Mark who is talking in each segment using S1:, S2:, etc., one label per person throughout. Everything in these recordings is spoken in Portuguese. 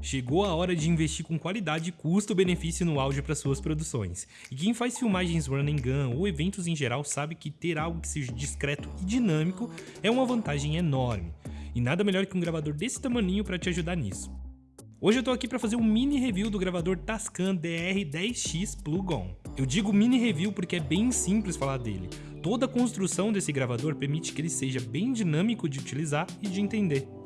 S1: Chegou a hora de investir com qualidade e custo-benefício no áudio para suas produções. E quem faz filmagens run and gun ou eventos em geral sabe que ter algo que seja discreto e dinâmico é uma vantagem enorme. E nada melhor que um gravador desse tamaninho para te ajudar nisso. Hoje eu tô aqui para fazer um mini review do gravador Tascam DR10X Plug-on. Eu digo mini review porque é bem simples falar dele. Toda a construção desse gravador permite que ele seja bem dinâmico de utilizar e de entender.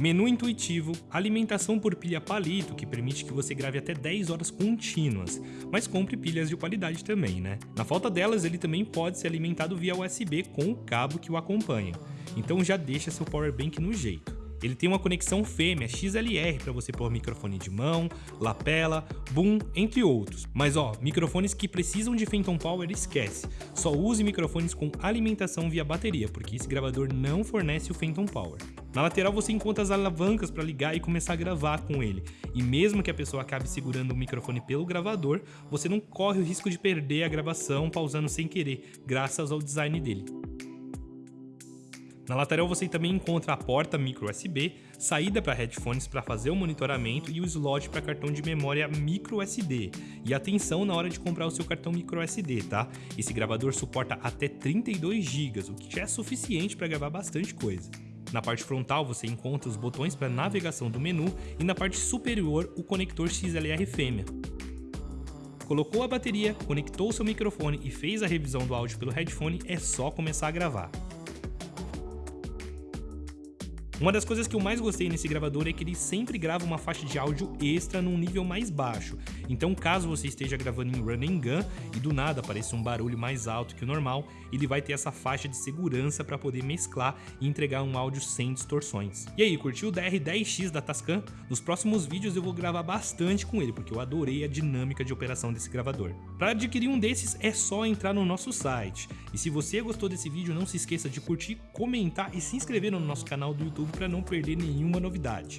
S1: Menu intuitivo, alimentação por pilha palito, que permite que você grave até 10 horas contínuas, mas compre pilhas de qualidade também, né? Na falta delas, ele também pode ser alimentado via USB com o cabo que o acompanha, então já deixa seu powerbank no jeito. Ele tem uma conexão fêmea XLR para você pôr microfone de mão, lapela, boom, entre outros. Mas ó, microfones que precisam de Phantom Power esquece. Só use microfones com alimentação via bateria, porque esse gravador não fornece o Phantom Power. Na lateral você encontra as alavancas para ligar e começar a gravar com ele. E mesmo que a pessoa acabe segurando o microfone pelo gravador, você não corre o risco de perder a gravação pausando sem querer, graças ao design dele. Na lateral você também encontra a porta micro USB, saída para headphones para fazer o monitoramento e o slot para cartão de memória micro SD. E atenção na hora de comprar o seu cartão micro SD, tá? Esse gravador suporta até 32 GB, o que já é suficiente para gravar bastante coisa. Na parte frontal você encontra os botões para navegação do menu e na parte superior o conector XLR fêmea. Colocou a bateria, conectou seu microfone e fez a revisão do áudio pelo headphone, é só começar a gravar. Uma das coisas que eu mais gostei nesse gravador é que ele sempre grava uma faixa de áudio extra num nível mais baixo. Então caso você esteja gravando em run and gun e do nada apareça um barulho mais alto que o normal, ele vai ter essa faixa de segurança para poder mesclar e entregar um áudio sem distorções. E aí, curtiu o DR10X da Tascam? Nos próximos vídeos eu vou gravar bastante com ele, porque eu adorei a dinâmica de operação desse gravador. Para adquirir um desses é só entrar no nosso site. E se você gostou desse vídeo, não se esqueça de curtir, comentar e se inscrever no nosso canal do YouTube para não perder nenhuma novidade.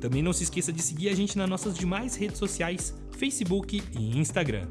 S1: Também não se esqueça de seguir a gente nas nossas demais redes sociais, Facebook e Instagram.